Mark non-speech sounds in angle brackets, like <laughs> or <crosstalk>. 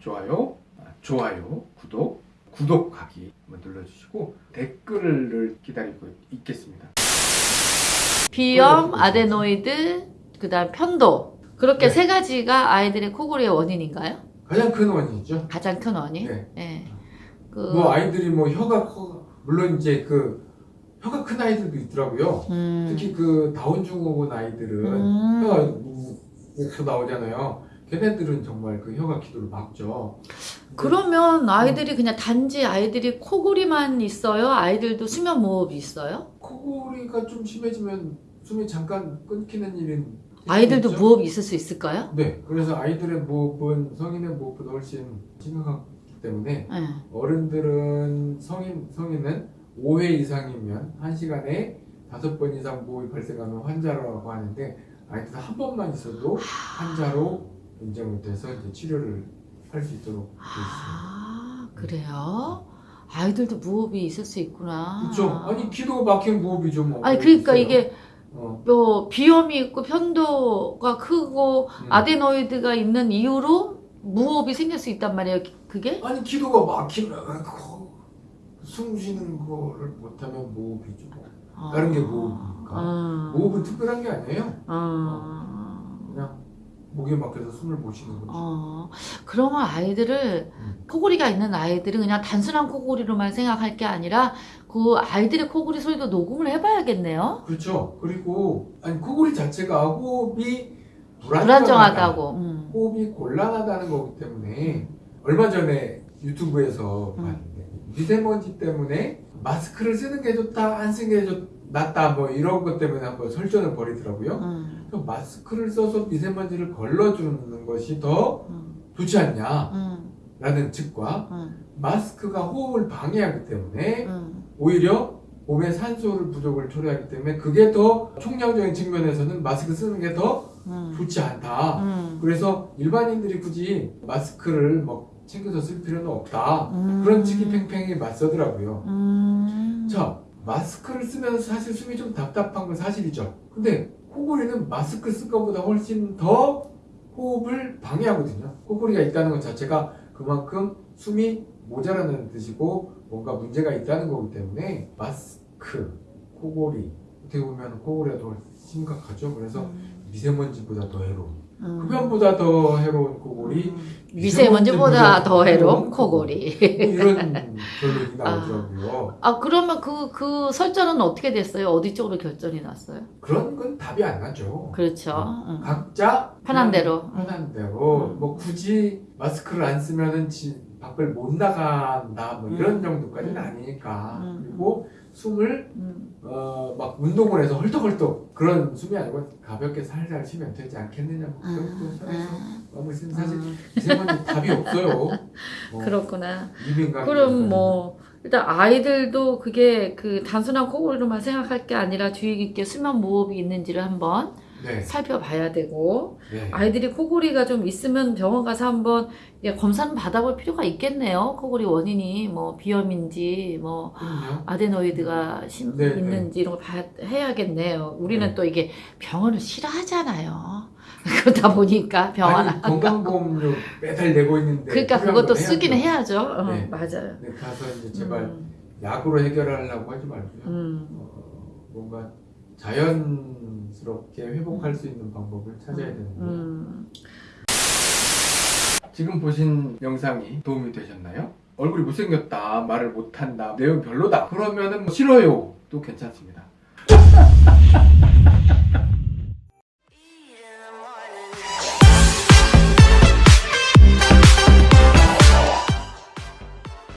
좋아요, 아, 좋아요, 구독, 구독하기 눌러주시고 댓글을 기다리고 있겠습니다. 비염, 아데노이드, 그 다음 편도. 그렇게 네. 세 가지가 아이들의 코골이의 원인인가요? 가장 큰 원인이죠. 가장 큰 원인. 네. 예. 그뭐 아이들이 뭐 혀가 커 물론 이제 그 혀가 큰 아이들도 있더라고요. 음. 특히 그 다운 증후군 아이들은 음. 혀가 목소 나오잖아요. 걔네들은 정말 그 혀가 기도를 막죠. 그러면 아이들이 그냥 단지 아이들이 코골이만 있어요? 아이들도 수면 무호흡이 있어요? 코골이가 좀 심해지면 숨이 잠깐 끊기는 일은 아이들도 있죠? 무호흡이 있을 수 있을까요? 네, 그래서 아이들의 무호흡은 성인의 무호흡보다 훨씬 심각하기 때문에 예. 어른들은 성인 성인은 5회 이상이면 한 시간에 다섯 번 이상 무호흡이 발생하는 환자라고 하는데 아이들 한 번만 있어도 환자로 인정이 돼서 이제 치료를 할 수 있도록 되어 있습니다. 아, 그래요? 아이들도 무호흡이 있을 수 있구나. 그렇죠? 아니 기도 막힌 무호흡이죠 뭐. 아니, 그러니까 있어요. 이게 어, 뭐 비염이 있고 편도가 크고 음. 아데노이드가 있는 이유로 무호흡이 생길 수 있단 말이에요. 그게? 아니 기도가 막히면 숨 쉬는 거를 못하면 무호흡이죠. 뭐. 다른 게 무호흡이니까. 음. 무호흡은 특별한 게 아니에요. 목이 막혀서 숨을 못 쉬는 거죠. 어, 그러면 아이들을 음. 코골이가 있는 아이들은 그냥 단순한 코골이로만 생각할 게 아니라 그 아이들의 코골이 소리도 녹음을 해봐야겠네요. 그렇죠. 그리고 아니 코골이 자체가 호흡이 불안정하다. 불안정하다고. 음. 호흡이 곤란하다는 거기 때문에 얼마 전에 유튜브에서 음. 봤는데 미세먼지 때문에 마스크를 쓰는 게 좋다 안 쓰는 게 좋, 낫다 뭐 이런 것 때문에 한번 설전을 벌이더라고요. 음. 마스크를 써서 미세먼지를 걸러주는 것이 더 음. 좋지 않냐라는 음. 측과 음. 마스크가 호흡을 방해하기 때문에 음. 오히려 몸에 산소를 부족을 초래하기 때문에 그게 더 총량적인 측면에서는 마스크 쓰는 게더 음. 좋지 않다. 음. 그래서 일반인들이 굳이 마스크를 뭐 챙겨서 쓸 필요는 없다. 음. 그런 측이 팽팽히 맞서더라고요. 음. 자, 마스크를 쓰면서 사실 숨이 좀 답답한 건 사실이죠. 근데 코골이는 마스크 쓴 것보다 훨씬 더 호흡을 방해하거든요. 코골이가 있다는 것 자체가 그만큼 숨이 모자라는 뜻이고 뭔가 문제가 있다는 거기 때문에 마스크, 코골이 어떻게 보면 코골이가 더 심각하죠. 그래서 미세먼지보다 더 해로운 음. 흡연보다 더 해로운 코골이 음. 미세먼지보다 더 해로운 코골이. 뭐 이런 <laughs> 나오더라고요. 아 그러면 그 그 설전은 어떻게 됐어요? 어디 쪽으로 결정이 났어요? 그런 건 답이 안 나죠. 그렇죠. 음. 각자 편한 대로. 편한 대로 음. 뭐 굳이 마스크를 안 쓰면은 지, 밖을 못 나간다 뭐 이런 음. 정도까지는 음. 아니니까 음. 그리고 숨을 음. 어, 막 운동을 해서 헐떡헐떡 그런 숨이 아니고 가볍게 살살 쉬면 되지 않겠느냐 뭐 그런 거선 마음을 쓰는 사실 음. 미세먼지 답이 없어요. 뭐 <laughs> 그렇구나. 그럼 뭐 일단 아이들도 그게 그 단순한 코골이로만 생각할 게 아니라 주의 깊게 수면 무호흡이 있는지를 한번 네, 살펴봐야 되고 네. 아이들이 코골이가 좀 있으면 병원 가서 한번 예, 검사는 받아볼 필요가 있겠네요. 코골이 원인이 뭐 비염인지 뭐 그럼요. 아데노이드가 심, 네, 있는지 이런 걸 봐, 해야겠네요. 우리는 네. 또 이게 병원을 싫어하잖아요. <laughs> 그러다 보니까 병원 아니, 건강보험료 매달 내고 있는데 그러니까 그것도 건 쓰긴 해야죠. 해야죠. 어, 네. 맞아요. 네, 가서 이제 제발 음, 약으로 해결하려고 하지 말고요. 음, 어, 뭔가 자연스럽게 회복할 수 있는 방법을 찾아야 되는데 음. 지금 보신 영상이 도움이 되셨나요? 얼굴이 못생겼다, 말을 못한다, 내용 별로다 그러면은 뭐 싫어요 또 괜찮습니다. <laughs>